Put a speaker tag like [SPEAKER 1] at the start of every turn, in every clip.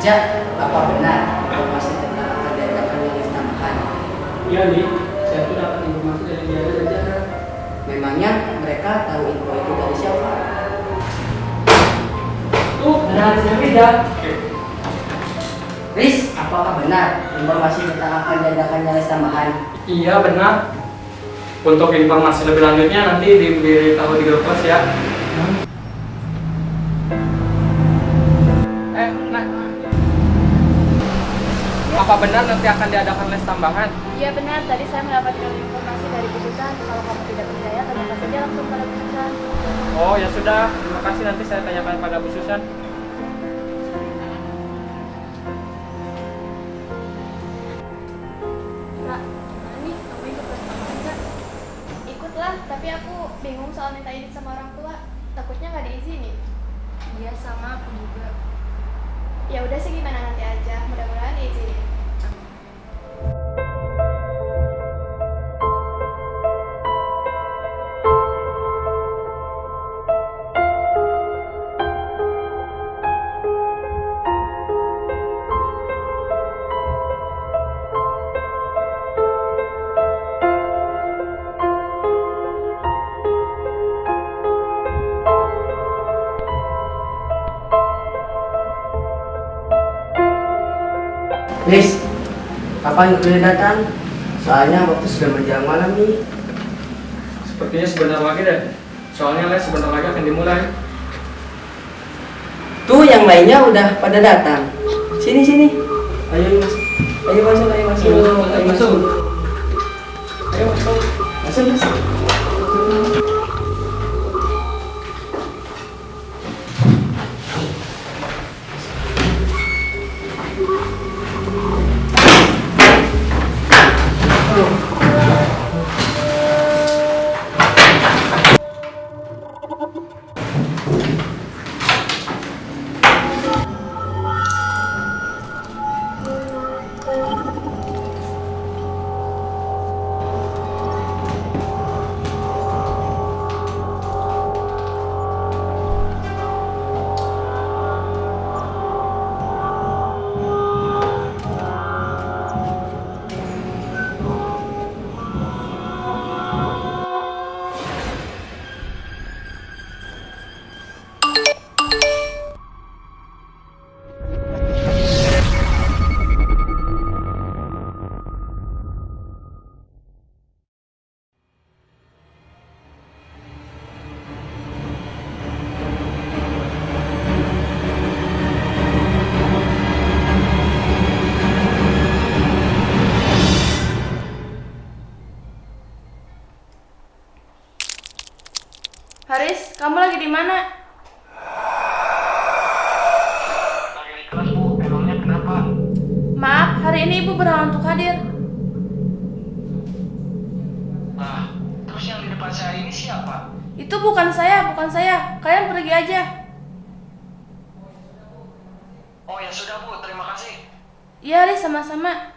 [SPEAKER 1] Jak, apa benar informasi tentang akan diadakannya les tambahan?
[SPEAKER 2] Iya nih, saya tuh dapat informasi dari dia saja.
[SPEAKER 1] Memangnya mereka tahu info itu dari siapa?
[SPEAKER 2] Tuh, ada hasilnya beda.
[SPEAKER 1] Riz, apakah benar informasi tentang akan diadakannya les tambahan?
[SPEAKER 2] Iya benar. Untuk informasi lebih lanjutnya nanti diberitahu di grup ya. Apa benar nanti akan diadakan les tambahan?
[SPEAKER 3] Iya benar, tadi saya mendapatkan informasi dari Bu Susan. Kalau kamu tidak percaya, tanyakan saja langsung pada Bu Susan.
[SPEAKER 2] Oh ya sudah, terima kasih nanti saya tanyakan pada Bu Susan.
[SPEAKER 3] Tapi aku bingung soal minta izin sama orang tua. Takutnya nggak diizinin. Iya sama aku juga. Ya udah sih gimana nanti aja, mudah-mudahan diizinin.
[SPEAKER 1] Riz, kapan kuliah datang? Soalnya waktu sudah menjelang malam nih.
[SPEAKER 2] Sepertinya sebentar lagi deh. Soalnya les sebentar lagi akan dimulai.
[SPEAKER 1] Tuh yang lainnya udah pada datang. Sini sini. Ayo masuk. Ayo masuk, ayo masuk.
[SPEAKER 2] Ayo, masuk. Ayo masuk.
[SPEAKER 1] Masuk, masuk.
[SPEAKER 3] Haris, kamu di mana?
[SPEAKER 2] Lagi di kelas bu, emangnya kenapa?
[SPEAKER 3] Maaf, hari ini ibu berhalangan untuk hadir.
[SPEAKER 2] Nah, terus yang di depan saya ini siapa?
[SPEAKER 3] Itu bukan saya, bukan saya. Kalian pergi aja.
[SPEAKER 2] Oh ya sudah bu, terima kasih.
[SPEAKER 3] Iya, Haris, sama-sama.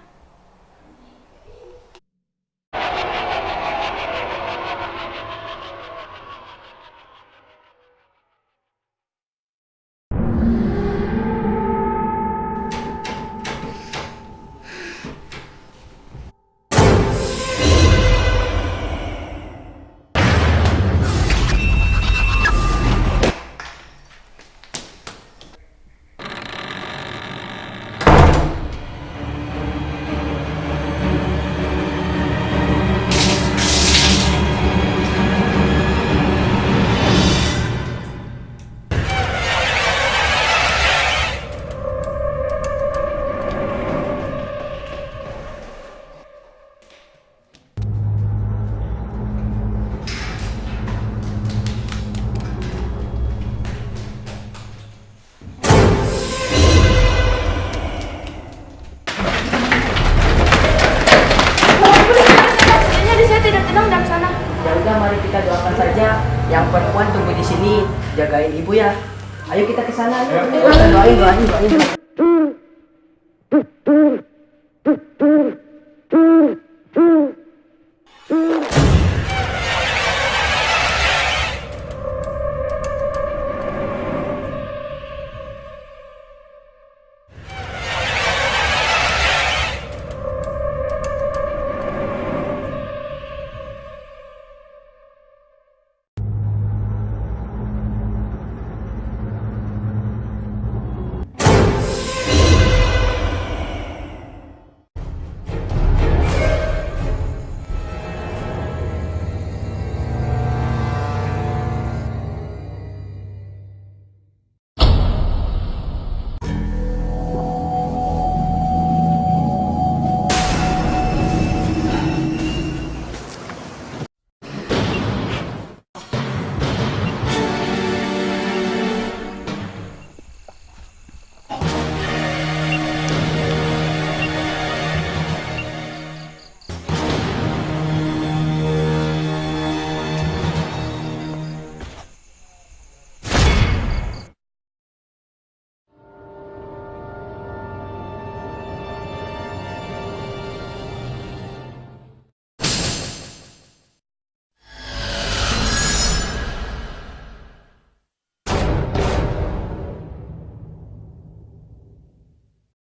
[SPEAKER 1] Ya udah mari kita doakan saja. Yang perempuan tunggu di sini jagain ibu ya. Ayo kita ke sana. Ayo.
[SPEAKER 2] Ya.
[SPEAKER 1] Doain, doain, doain.